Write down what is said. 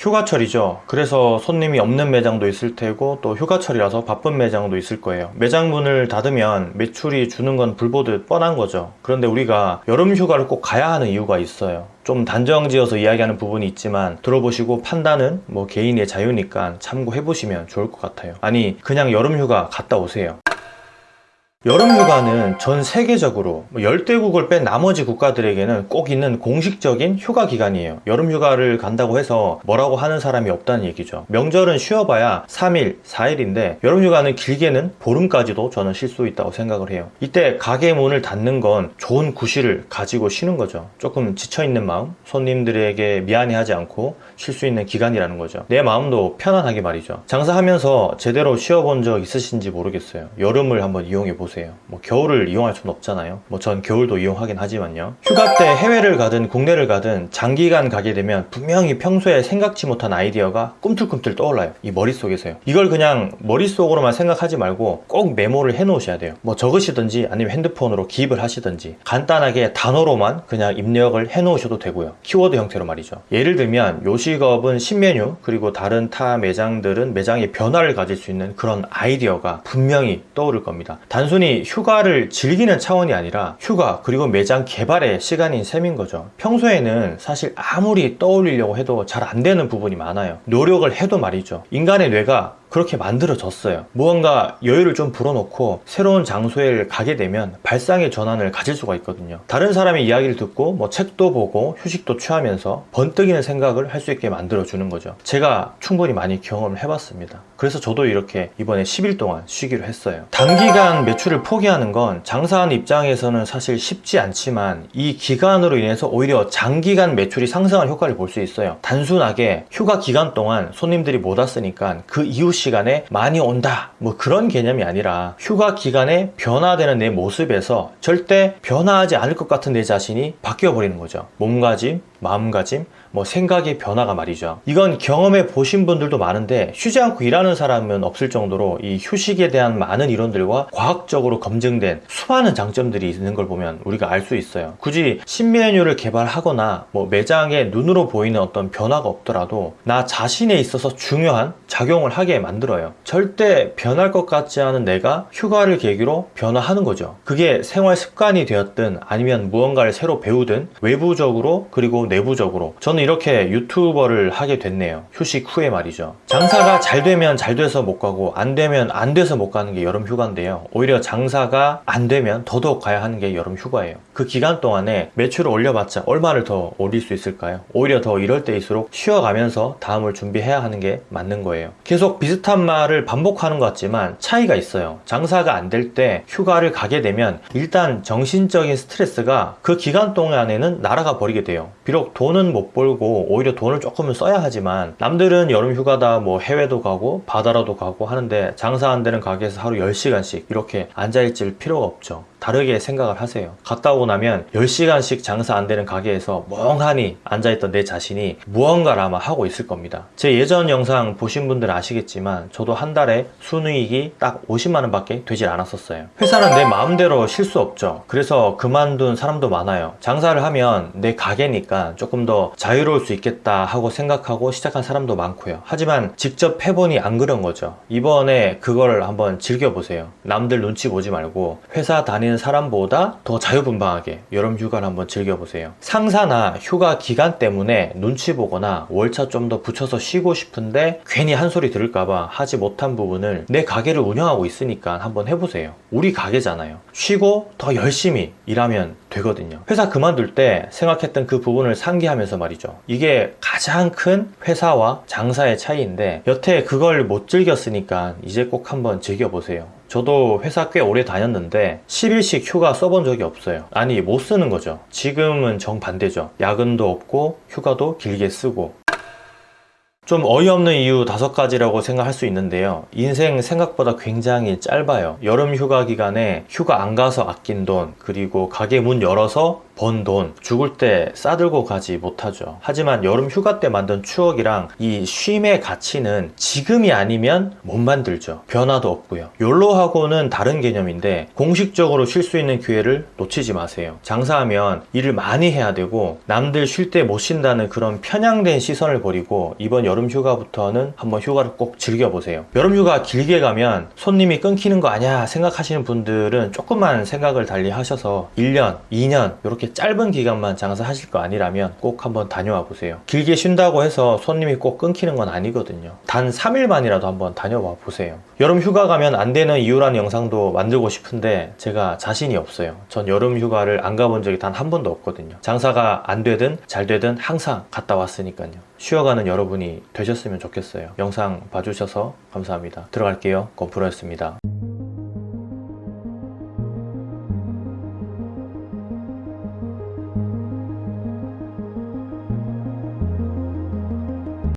휴가철이죠. 그래서 손님이 없는 매장도 있을 테고 또 휴가철이라서 바쁜 매장도 있을 거예요. 매장 문을 닫으면 매출이 주는 건 불보듯 뻔한 거죠. 그런데 우리가 여름 휴가를 꼭 가야 하는 이유가 있어요. 좀 단정지어서 이야기하는 부분이 있지만 들어보시고 판단은 뭐 개인의 자유니까 참고해 보시면 좋을 것 같아요. 아니 그냥 여름 휴가 갔다 오세요 여름 휴가는 전 세계적으로 뭐 열대국을 뺀 나머지 국가들에게는 꼭 있는 공식적인 휴가 기간이에요. 여름 휴가를 간다고 해서 뭐라고 하는 사람이 없다는 얘기죠. 명절은 쉬어봐야 3일, 4일인데 여름 휴가는 길게는 보름까지도 저는 쉴 수 있다고 생각을 해요. 이때 가게 문을 닫는 건 좋은 구실을 가지고 쉬는 거죠. 조금 지쳐있는 마음 손님들에게 미안해하지 않고 쉴 수 있는 기간이라는 거죠. 내 마음도 편안하게 말이죠. 장사하면서 제대로 쉬어본 적 있으신지 모르겠어요. 여름을 한번 이용해 보세요 보세요. 뭐 겨울을 이용할 수는 없잖아요. 뭐 전 겨울도 이용하긴 하지만요. 휴가 때 해외를 가든 국내를 가든 장기간 가게 되면 분명히 평소에 생각지 못한 아이디어가 꿈틀꿈틀 떠올라요. 이 머릿속에서요. 이걸 그냥 머릿속으로만 생각하지 말고 꼭 메모를 해 놓으셔야 돼요. 뭐 적으시든지 아니면 핸드폰으로 기입을 하시든지 간단하게 단어로만 그냥 입력을 해 놓으셔도 되고요. 키워드 형태로 말이죠. 예를 들면 요식업은 신메뉴 그리고 다른 타 매장들은 매장의 변화를 가질 수 있는 그런 아이디어가 분명히 떠오를 겁니다. 단순히 단순히 휴가를 즐기는 차원이 아니라 휴가 그리고 매장 개발의 시간인 셈인 거죠. 평소에는 사실 아무리 떠올리려고 해도 잘 안 되는 부분이 많아요. 노력을 해도 말이죠. 인간의 뇌가 그렇게 만들어졌어요. 무언가 여유를 좀 불어넣고 새로운 장소에 가게 되면 발상의 전환을 가질 수가 있거든요. 다른 사람의 이야기를 듣고 뭐 책도 보고 휴식도 취하면서 번뜩이는 생각을 할 수 있게 만들어 주는 거죠. 제가 충분히 많이 경험을 해봤습니다. 그래서 저도 이렇게 이번에 10일 동안 쉬기로 했어요. 단기간 매출을 포기하는 건 장사하는 입장에서는 사실 쉽지 않지만 이 기간으로 인해서 오히려 장기간 매출이 상승한 효과를 볼 수 있어요. 단순하게 휴가 기간 동안 손님들이 못 왔으니까 그 이후 시간에 많이 온다. 뭐 그런 개념이 아니라 휴가 기간에 변화되는 내 모습에서 절대 변화하지 않을 것 같은 내 자신이 바뀌어 버리는 거죠. 몸가짐 마음가짐 뭐 생각의 변화가 말이죠. 이건 경험해 보신 분들도 많은데 쉬지 않고 일하는 사람은 없을 정도로 이 휴식에 대한 많은 이론들과 과학적으로 검증된 수많은 장점들이 있는 걸 보면 우리가 알 수 있어요. 굳이 신메뉴를 개발하거나 뭐 매장에 눈으로 보이는 어떤 변화가 없더라도 나 자신에 있어서 중요한 작용을 하게 만들어요. 절대 변할 것 같지 않은 내가 휴가를 계기로 변화하는 거죠. 그게 생활 습관이 되었든 아니면 무언가를 새로 배우든 외부적으로 그리고 내부적으로. 저는 이렇게 유튜버를 하게 됐네요. 휴식 후에 말이죠. 장사가 잘 되면 잘 돼서 못 가고 안 되면 안 돼서 못 가는 게 여름 휴가인데요. 오히려 장사가 안 되면 더더욱 가야 하는 게 여름 휴가예요. 그 기간 동안에 매출을 올려봤자 얼마를 더 올릴 수 있을까요? 오히려 더 이럴 때일수록 쉬어가면서 다음을 준비해야 하는 게 맞는 거예요. 계속 비슷한 말을 반복하는 것 같지만 차이가 있어요. 장사가 안 될 때 휴가를 가게 되면 일단 정신적인 스트레스가 그 기간 동안에는 날아가 버리게 돼요. 비록 돈은 못 벌고 오히려 돈을 조금은 써야 하지만 남들은 여름 휴가다 뭐 해외도 가고 바다라도 가고 하는데 장사 안 되는 가게에서 하루 10시간씩 이렇게 앉아있을 필요가 없죠. 다르게 생각을 하세요. 갔다 오고 나면 10시간씩 장사 안 되는 가게에서 멍하니 앉아있던 내 자신이 무언가를 아마 하고 있을 겁니다. 제 예전 영상 보신 분들은 아시겠지만 저도 한 달에 순이익이 딱 50만원 밖에 되질 않았었어요. 회사는 내 마음대로 쉴 수 없죠. 그래서 그만둔 사람도 많아요. 장사를 하면 내 가게니까 조금 더 자유 로울 수 있겠다 하고 생각하고 시작한 사람도 많고요. 하지만 직접 해보니 안 그런 거죠. 이번에 그걸 한번 즐겨보세요. 남들 눈치 보지 말고 회사 다니는 사람보다 더 자유분방하게 여름 휴가를 한번 즐겨보세요. 상사나 휴가 기간 때문에 눈치 보거나 월차 좀 더 붙여서 쉬고 싶은데 괜히 한 소리 들을까봐 하지 못한 부분을 내 가게를 운영하고 있으니까 한번 해보세요. 우리 가게잖아요. 쉬고 더 열심히 일하면 되거든요. 회사 그만둘 때 생각했던 그 부분을 상기하면서 말이죠 이게 가장 큰 회사와 장사의 차이인데 여태 그걸 못 즐겼으니까 이제 꼭 한번 즐겨보세요. 저도 회사 꽤 오래 다녔는데 10일씩 휴가 써본 적이 없어요. 아니 못 쓰는 거죠. 지금은 정반대죠. 야근도 없고 휴가도 길게 쓰고. 좀 어이없는 이유 다섯 가지라고 생각할 수 있는데요. 인생 생각보다 굉장히 짧아요. 여름 휴가 기간에 휴가 안 가서 아낀 돈 그리고 가게 문 열어서 번 돈 죽을 때 싸들고 가지 못하죠. 하지만 여름 휴가 때 만든 추억이랑 이 쉼의 가치는 지금이 아니면 못 만들죠. 변화도 없고요. 욜로하고는 다른 개념인데 공식적으로 쉴 수 있는 기회를 놓치지 마세요. 장사하면 일을 많이 해야 되고 남들 쉴 때 못 쉰다는 그런 편향된 시선을 버리고 이번 여름 휴가부터는 한번 휴가를 꼭 즐겨보세요. 여름 휴가 길게 가면 손님이 끊기는 거 아니야 생각하시는 분들은 조금만 생각을 달리 하셔서 1년, 2년 이렇게 짧은 기간만 장사하실 거 아니라면 꼭 한번 다녀와 보세요. 길게 쉰다고 해서 손님이 꼭 끊기는 건 아니거든요. 단 3일만이라도 한번 다녀와 보세요. 여름 휴가 가면 안 되는 이유라는 영상도 만들고 싶은데 제가 자신이 없어요. 전 여름 휴가를 안 가본 적이 단 한 번도 없거든요. 장사가 안 되든 잘 되든 항상 갔다 왔으니까요. 쉬어가는 여러분이 되셨으면 좋겠어요. 영상 봐주셔서 감사합니다. 들어갈게요. 건프로였습니다.